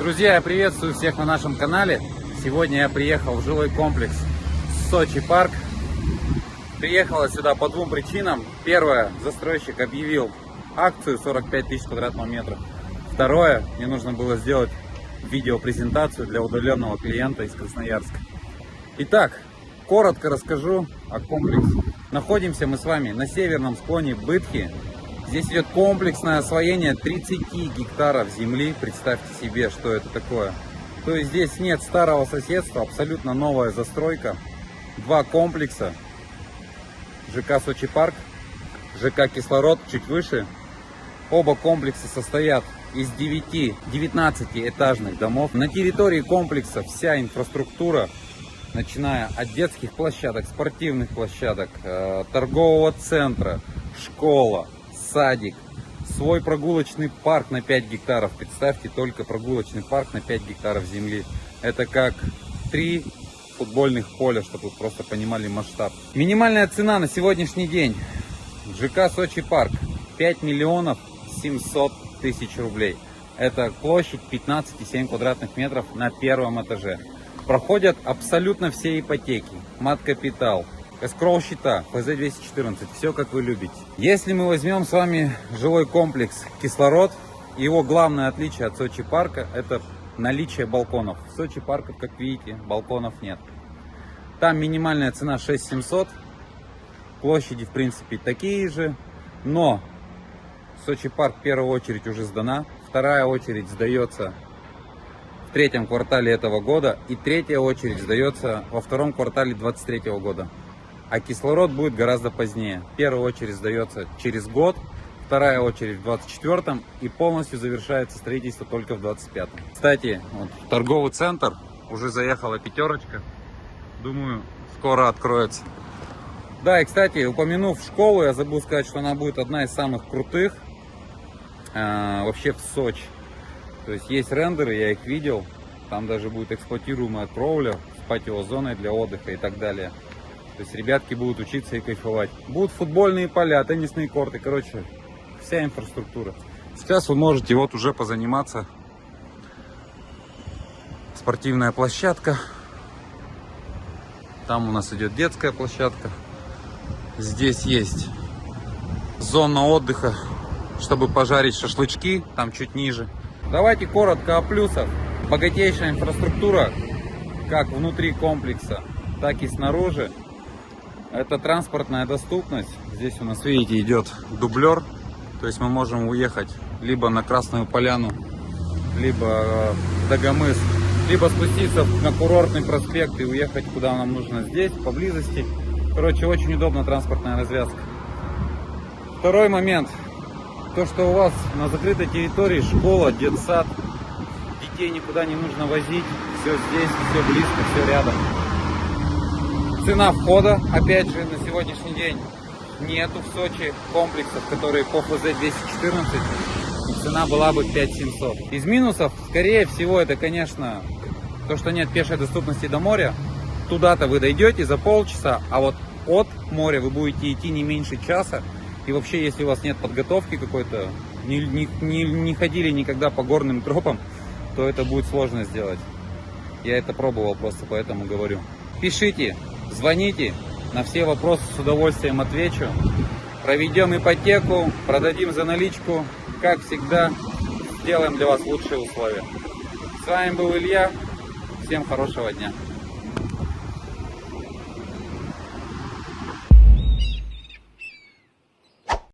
Друзья, я приветствую всех на нашем канале. Сегодня я приехал в жилой комплекс Сочи Парк. Приехала сюда по двум причинам. Первое, застройщик объявил акцию 45 тысяч квадратных метров. Второе, мне нужно было сделать видеопрезентацию для удаленного клиента из Красноярска. Итак, коротко расскажу о комплексе. Находимся мы с вами на северном склоне Бытхи, Здесь идет комплексное освоение 30 гектаров земли. Представьте себе, что это такое. То есть здесь нет старого соседства, абсолютно новая застройка. Два комплекса. ЖК Сочи Парк, ЖК Кислород чуть выше. Оба комплекса состоят из 9, 19 этажных домов. На территории комплекса вся инфраструктура, начиная от детских площадок, спортивных площадок, э, торгового центра, школа, садик, свой прогулочный парк на 5 гектаров. Представьте только прогулочный парк на 5 гектаров земли. Это как три футбольных поля, чтобы вы просто понимали масштаб. Минимальная цена на сегодняшний день. ЖК Сочи Парк 5 миллионов 700 тысяч рублей. Это площадь 15,7 квадратных метров на первом этаже. Проходят абсолютно все ипотеки, мат-капитал, Эскроу счета, ПЗ-214, все как вы любите. Если мы возьмем с вами жилой комплекс «Кислород», его главное отличие от Сочи парка – это наличие балконов. В Сочи парках, как видите, балконов нет. Там минимальная цена 6700, площади в принципе такие же, но Сочи парк в первую очередь уже сдана, вторая очередь сдается в третьем квартале этого года и третья очередь сдается во втором квартале 2023 года а кислород будет гораздо позднее. Первая очередь сдается через год, вторая очередь в 24 и полностью завершается строительство только в 25 -м. Кстати, вот, торговый центр, уже заехала пятерочка, думаю, скоро откроется. Да, и кстати, упомянув школу, я забыл сказать, что она будет одна из самых крутых э, вообще в Сочи. То есть есть рендеры, я их видел, там даже будет эксплуатируемая кровля с патиозоной для отдыха и так далее. То есть ребятки будут учиться и кайфовать. Будут футбольные поля, теннисные корты, короче, вся инфраструктура. Сейчас вы можете вот уже позаниматься. Спортивная площадка. Там у нас идет детская площадка. Здесь есть зона отдыха, чтобы пожарить шашлычки, там чуть ниже. Давайте коротко о плюсах. Богатейшая инфраструктура, как внутри комплекса, так и снаружи. Это транспортная доступность. Здесь у нас, видите, идет дублер. То есть мы можем уехать либо на Красную Поляну, либо э, в Дагомыс, либо спуститься на курортный проспект и уехать куда нам нужно здесь, поблизости. Короче, очень удобно транспортная развязка. Второй момент. То, что у вас на закрытой территории школа, детсад, детей никуда не нужно возить. Все здесь, все близко, все рядом. Цена входа, опять же, на сегодняшний день нету в Сочи комплексов, которые по ФЗ-214. Цена была бы 5700. Из минусов, скорее всего, это, конечно, то, что нет пешей доступности до моря. Туда-то вы дойдете за полчаса, а вот от моря вы будете идти не меньше часа. И вообще, если у вас нет подготовки какой-то, не, не, не, не ходили никогда по горным тропам, то это будет сложно сделать. Я это пробовал просто, поэтому говорю. Пишите, Звоните, на все вопросы с удовольствием отвечу. Проведем ипотеку, продадим за наличку. Как всегда, сделаем для вас лучшие условия. С вами был Илья. Всем хорошего дня.